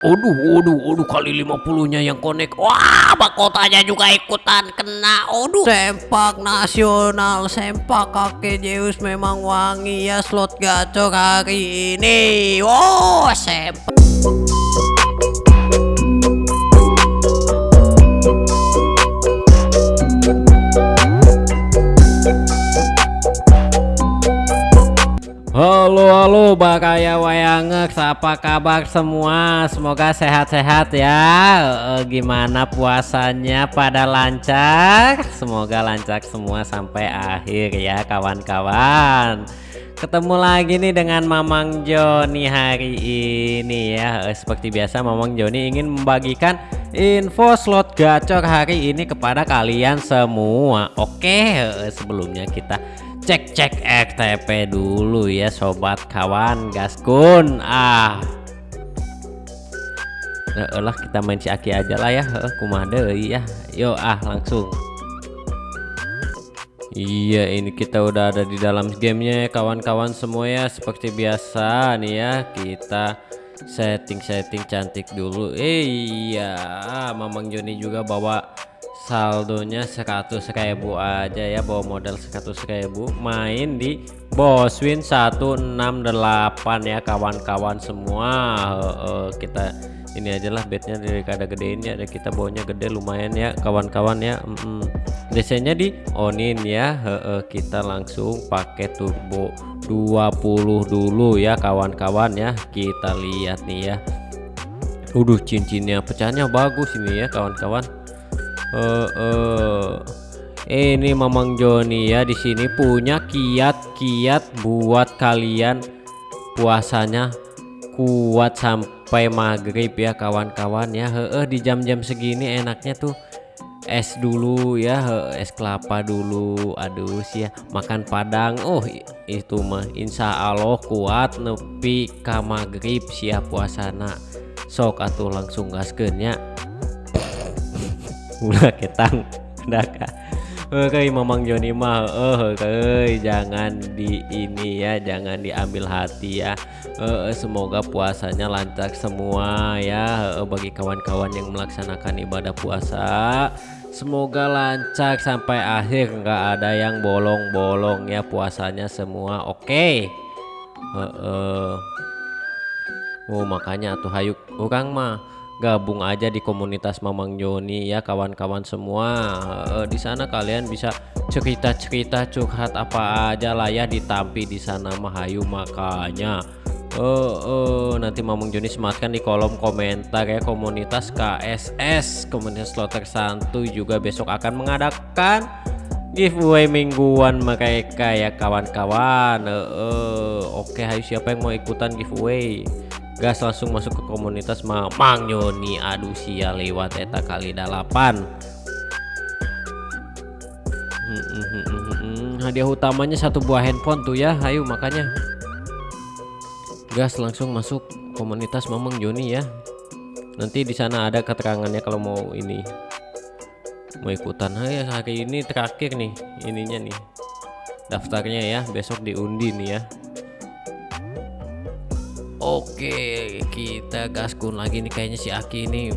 Aduh, aduh, aduh kali 50-nya yang connect. Wah, mahkotanya juga ikutan kena. Aduh, sempak nasional, sempak kakek Zeus memang wangi ya slot gacor hari ini. Wow, sempak. Halo halo Bakaya Wayangek. Apa kabar semua? Semoga sehat-sehat ya. E, gimana puasanya? Pada lancar? Semoga lancar semua sampai akhir ya kawan-kawan. Ketemu lagi nih dengan Mamang Joni hari ini ya. E, seperti biasa Mamang Joni ingin membagikan info slot gacor hari ini kepada kalian semua. Oke e, sebelumnya kita cek-cek RTP dulu ya sobat kawan gaskun ah. Lah kita main si Aki aja lah ya. Kumade ya. Yuk ah langsung. Iya ini kita udah ada di dalam gamenya kawan-kawan semua ya. Seperti biasa nih ya kita setting-setting cantik dulu. Eh, iya Mamang Joni juga bawa saldonya 100 ribu aja ya bawa modal 100 ribu. Main di Boswin 168 ya kawan-kawan semua. Uh, uh, kita ini aja lah bednya dari kada gedein ya kita bawanya gede lumayan ya kawan-kawan ya. Mm -mm. desainnya di onin ya uh, uh, kita langsung pakai turbo 20 dulu ya kawan-kawan ya. Kita lihat nih ya. Udah cincinnya pecahnya bagus ini ya kawan-kawan uh, uh, ini Mamang Joni ya di sini punya kiat-kiat buat kalian. Puasanya kuat sampai maghrib ya kawan-kawan ya. Heeh di jam-jam segini enaknya tuh es dulu ya es kelapa dulu. Aduh sih ya makan padang. Oh itu mah Insya Allah kuat nepi ka maghrib siap puasana. Sok atau langsung gaskennya ulah ketang. Daka Oke Mamang Joni mah oh oke jangan di ini ya jangan diambil hati ya. Uh, semoga puasanya lancar semua ya. Bagi kawan-kawan yang melaksanakan ibadah puasa semoga lancar sampai akhir. Nggak ada yang bolong-bolong ya puasanya semua. Oke. Okay. uh. oh makanya tuh hayuk. Orang mah gabung aja di komunitas Mamang Joni ya kawan-kawan semua. Uh, di sana kalian bisa cerita-cerita curhat apa aja lah ya ditampi di sana Mahayu makanya. Uh, uh, nanti Mamang Joni sematkan di kolom komentar ya komunitas KSS komunitas slotter santuy juga besok akan mengadakan giveaway mingguan mereka ya kawan-kawan. Uh, uh, oke okay, hayu siapa yang mau ikutan giveaway gas langsung masuk ke komunitas Mamang Yoni. Aduh sia lewat eta kali delapan hadiah utamanya satu buah handphone tuh ya. Ayo makanya. Gas langsung masuk komunitas Mamang Joni ya. Nanti di sana ada keterangannya kalau mau ini. Mau ikutan. Hai, hari ini terakhir nih ininya nih. Daftarnya ya besok diundi nih ya Oke kita gaskun lagi nih kayaknya si Aki ini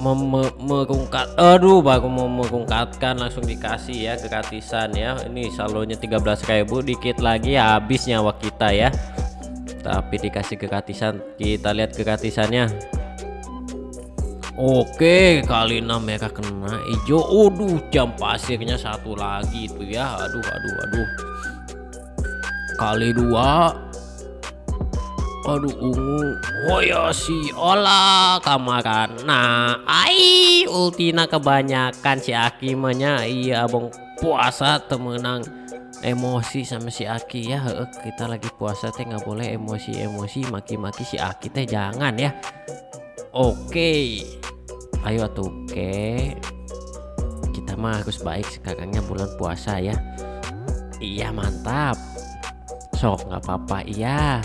merungkat aduh baru mau merungkatkan langsung dikasih ya gratisan ya. Ini saldonya 13.000 dikit lagi habis nyawa kita ya. Tapi dikasih gratisan kita lihat gratisannya. Oke kali 6 mereka kena hijau. Aduh jam pasirnya satu lagi itu ya. Aduh aduh aduh. Kali dua aduh ungu. Oh ya si olah kamaran nah ai ultina kebanyakan si Aki iya abang puasa temenang emosi sama si Aki ya. Kita lagi puasa teh nggak boleh emosi-emosi maki-maki si Aki teh jangan ya. Oke ayo tuh oke. Kita mah harus baik sekarangnya bulan puasa ya. Iya mantap. Sok nggak apa-apa iya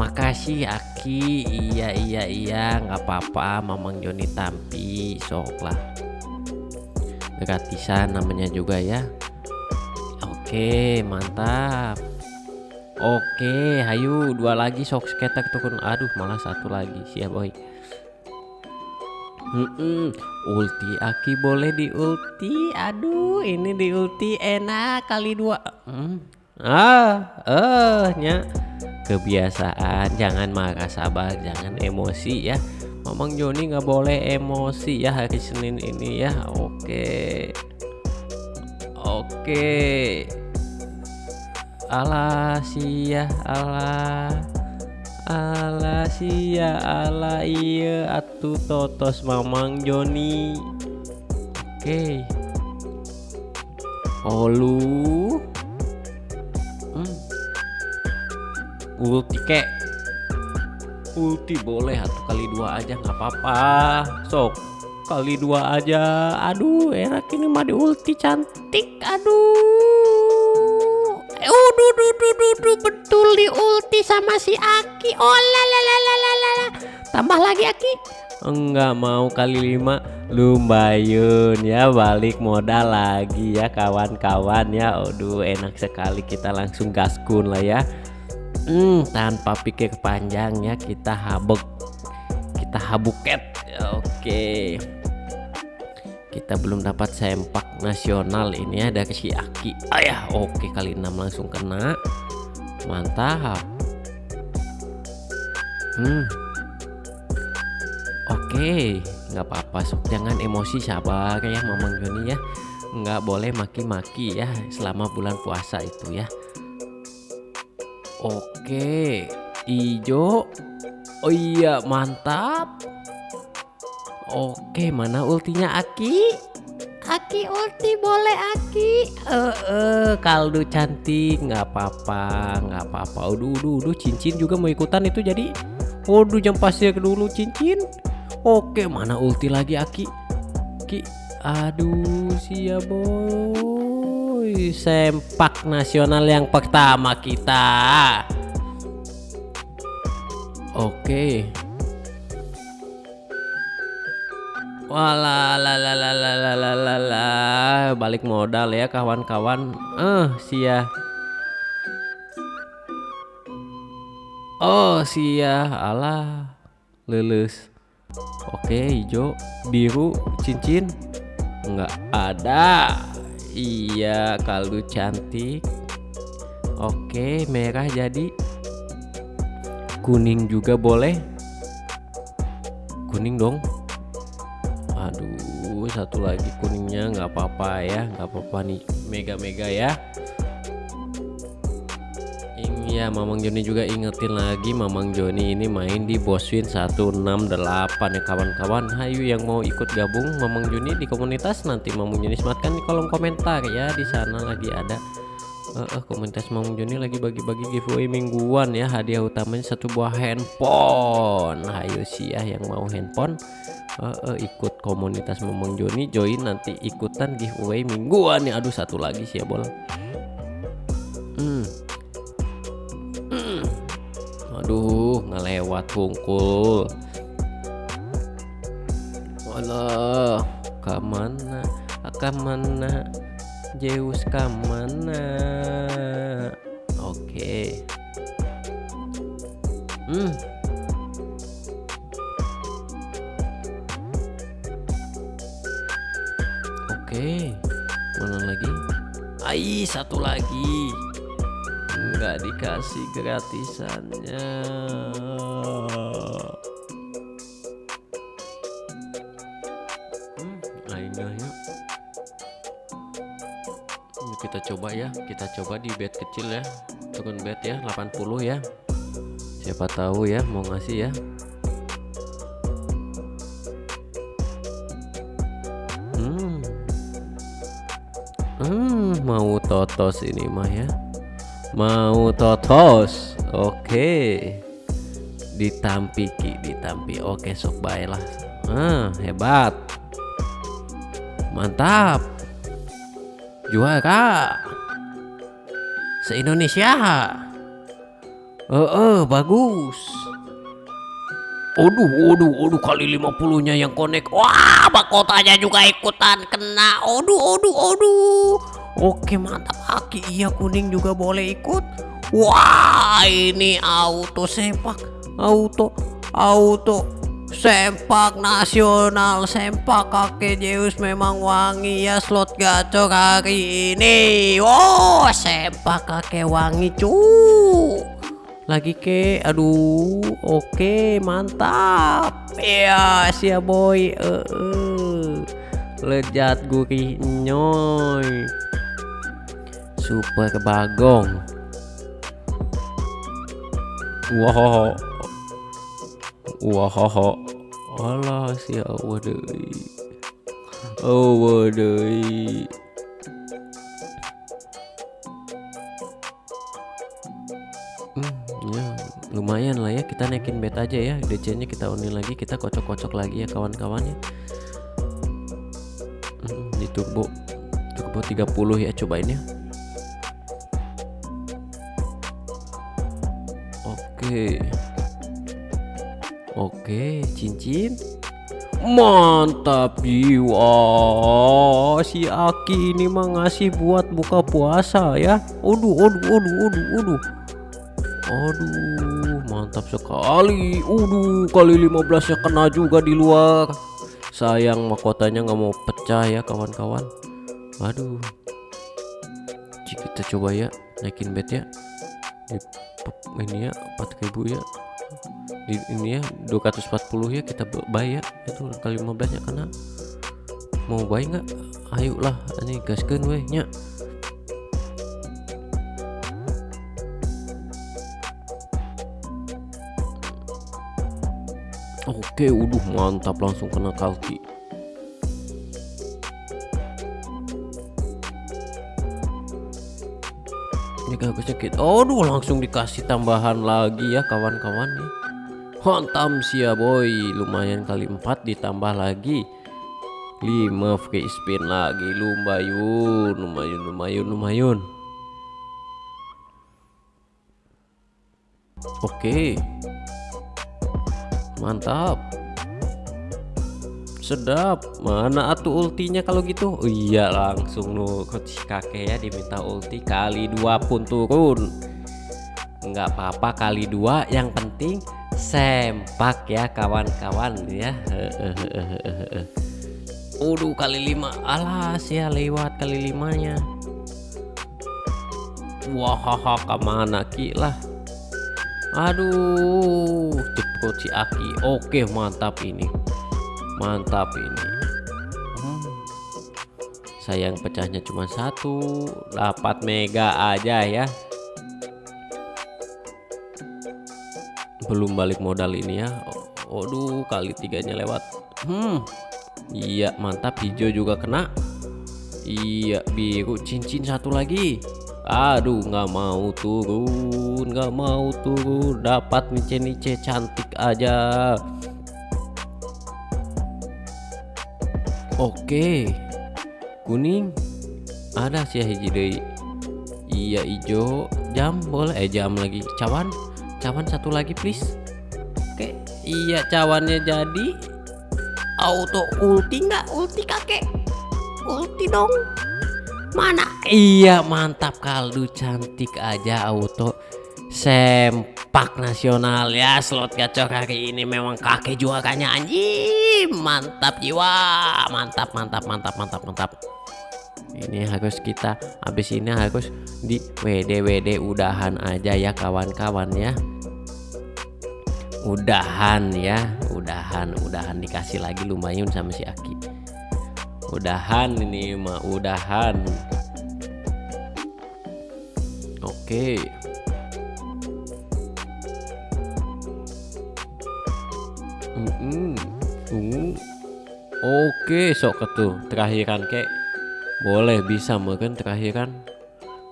makasih Aki. Iya iya iya. Nggak apa-apa Mamang Joni Tampi. Sok lah. Gratisan namanya juga ya. Oke mantap. Oke hayu. Dua lagi sok skater turun aduh malah satu lagi. Siap boy. Mm-mm. Ulti Aki. Boleh di ulti. Aduh, ini di ulti enak kali dua. Hmm. Ah, eh, nya kebiasaan. Jangan marah sabar, jangan emosi ya. Mamang Joni nggak boleh emosi ya hari Senin ini ya. Oke, oke. Alah sia, alah. Ala sia ala iya atu totos mamang Joni Oke okay. Olu Ulti kek Ulti boleh satu kali dua aja nggak apa-apa Sok kali dua aja Aduh enak ini mah di ulti cantik Aduh Uduh, duh, duh, duh, duh, betul di ulti sama si Aki. Oh la la la la la. Tambah lagi Aki. Enggak mau kali lima lumayan ya balik modal lagi ya kawan-kawan ya. Aduh enak sekali kita langsung gaskun lah ya. Hmm, tanpa pikir panjang ya kita habuk kita habuket. Oke. Okay kita belum dapat sempak nasional. Ini ada si Aki. Ayah oke kali 6 langsung kena. Mantap. Hmm. Oke nggak apa-apa sok. Jangan emosi sabar ya Mamang Joni ya. Nggak boleh maki-maki ya selama bulan puasa itu ya oke hijau oh iya mantap Oke, mana ultinya Aki? Aki ulti boleh Aki. Eh, uh, uh, kaldu cantik, nggak apa-apa, nggak apa-apa. Udah, udah, udah, cincin juga mau ikutan itu jadi. Waduh, jam pasir dulu cincin. Oke, mana ulti lagi Aki? Ki, aduh, siap boy. Wih, sempak nasional yang pertama kita. Oke. Walah, balik modal ya kawan-kawan. Eh, uh, sia. Oh, sia. Alah, lulus. Oke, hijau, biru, cincin. Enggak ada. Iya kaldu cantik. Oke merah jadi. Kuning juga boleh. Kuning dong aduh satu lagi kuningnya nggak apa-apa ya nggak apa-apa nih mega-mega ya ya Mamang Joni juga ingetin lagi Mamang Joni ini main di Boswin 168 ya kawan-kawan hayu yang mau ikut gabung Mamang Joni di komunitas nanti Mamang Joni sematkan di kolom komentar ya. Di sana lagi ada uh, uh, komunitas Mamang Joni lagi bagi-bagi giveaway mingguan ya. Hadiah utamanya satu buah handphone. Hayu sih ya yang mau handphone uh, uh, ikut komunitas Momong Joni join nanti ikutan giveaway mingguan nih aduh satu lagi sih ya bol aduh ngelewat bungkul Walah ke mana? Ke mana? Zeus ke mana? Oke. Hmm. Oke, mana lagi? Ai, satu lagi. Enggak dikasih gratisannya. Hmm. Yuk kita coba ya, kita coba di bed kecil ya. Turun bed ya, 80 ya. Siapa tahu ya mau ngasih ya. Hmm, mau totos ini mah ya. Mau totos. Oke. Ditampiki, ditampi. Oke, sok baiklah. Ah, hebat. Mantap. Juara. Se-Indonesia. Eh, uh, bagus. Aduh, aduh, aduh kali 50 nya yang connect. Wah, mahkotanya juga ikutan kena. Aduh, aduh, aduh. Oke, mantap Aki. Iya, kuning juga boleh ikut. Wah, ini auto sepak. Auto, auto. sempak nasional sempak kakek Zeus memang wangi ya slot gacor hari ini wow sempak kakek wangi cu lagi ke aduh oke mantap ya siap boy uh, uh. lejat gurih nyoy super bagong Wow. Wow. Alah si Allah deui. Oh deui. Hmm, ya lumayan lah ya kita naikin bet aja ya DC nya kita unin lagi kita kocok-kocok lagi ya kawan-kawan ya hmm, di turbo turbo 30 ya cobain ya Oke. Cincin. Mantap jiwa. Si Aki ini mah ngasih buat buka puasa ya. Aduh, aduh, aduh, aduh, aduh. Aduh, mantap sekali. Aduh, kali 15 ya kena juga di luar. Sayang mahkotanya nggak mau pecah ya kawan-kawan. Aduh. Kita coba ya naikin bet ya ini ya 4000 ya. Di, ini ya 240 ya kita bayar itu kali 15 ya karena mau bayar nggak? Ayo lah ini gaskan weh nya oke udah mantap langsung kena kalki bagusnya kita aduh langsung dikasih tambahan lagi ya kawan-kawan nih hantam sih ya boy. Lumayan kali 4 ditambah lagi. 5 free spin lagi. Lumayan lumayan lumayan lumayan. Oke. Mantap sedap. Mana atuh ultinya kalau gitu? Oh, iya langsung nu coach kakek ya diminta ulti kali dua pun turun. Nggak apa-apa kali dua yang penting sempak ya kawan-kawan ya. Udah kali lima. Alas ya lewat kali limanya. Wah ke mana ki lah? Aduh cepet si Aki. Oke mantap ini mantap ini. Hmm. sayang pecahnya cuma satu. Dapat mega aja ya. Belum balik modal ini ya. Waduh kali tiganya lewat. Hmm. Iya mantap. Hijau juga kena. Iya biru. Cincin satu lagi. Aduh nggak mau turun nggak mau turun. Dapat nice nice cantik aja Oke. Kuning. Ada sih hiji deh iya hijau jam boleh. Eh jam lagi. Cawan. Cawan satu lagi please. Oke. Iya cawannya jadi. Auto ulti nggak? Ulti kakek. Ulti dong. Mana? Iya mantap. Kaldu cantik aja auto sempak nasional ya slot gacor hari ini memang kakek juaranya anjing. Mantap jiwa. Mantap mantap mantap mantap mantap. Ini harus kita habis ini harus di WD WD udahan aja ya kawan-kawan ya. Udahan ya udahan udahan dikasih lagi lumayan sama si Aki. Udahan ini mah udahan. Oke. okay. Oke sok ketuh terakhiran kek. Boleh bisa mungkin terakhiran.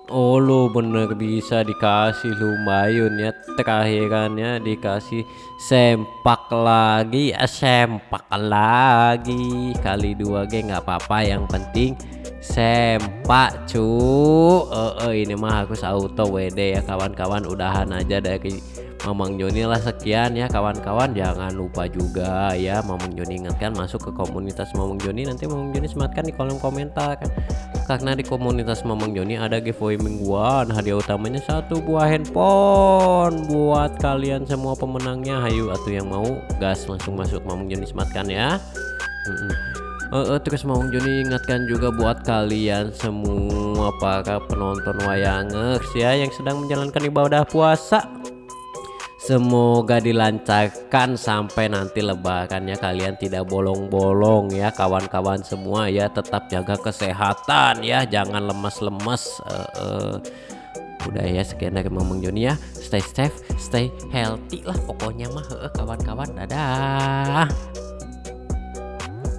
Oh lo bener bisa dikasih lumayan ya terakhirannya dikasih sempak lagi. Ya sempak lagi. Kali dua g nggak apa-apa. Yang penting sempak cu. Uh, uh, ini mah harus auto WD ya kawan-kawan. Udahan aja dari Mamang Joni lah sekian ya kawan-kawan. Jangan lupa juga ya Mamang Joni ingatkan masuk ke komunitas Mamang Joni. Nanti Mamang Joni sematkan di kolom komentar kan? Karena di komunitas Mamang Joni ada giveaway mingguan. Hadiah utamanya satu buah handphone buat kalian semua pemenangnya. Hayu atau yang mau gas langsung masuk Mamang Joni sematkan ya. Uh, uh, terus mau Joni ingatkan juga buat kalian semua para penonton wayangers ya yang sedang menjalankan ibadah puasa Semoga dilancarkan sampai nanti lebarannya. Kalian tidak bolong-bolong ya kawan-kawan semua ya. Tetap jaga kesehatan ya jangan lemas-lemas. Uh, uh. udah ya sekian dari Mamang Joni ya. Stay safe stay healthy lah pokoknya mah. Kawan-kawan dadah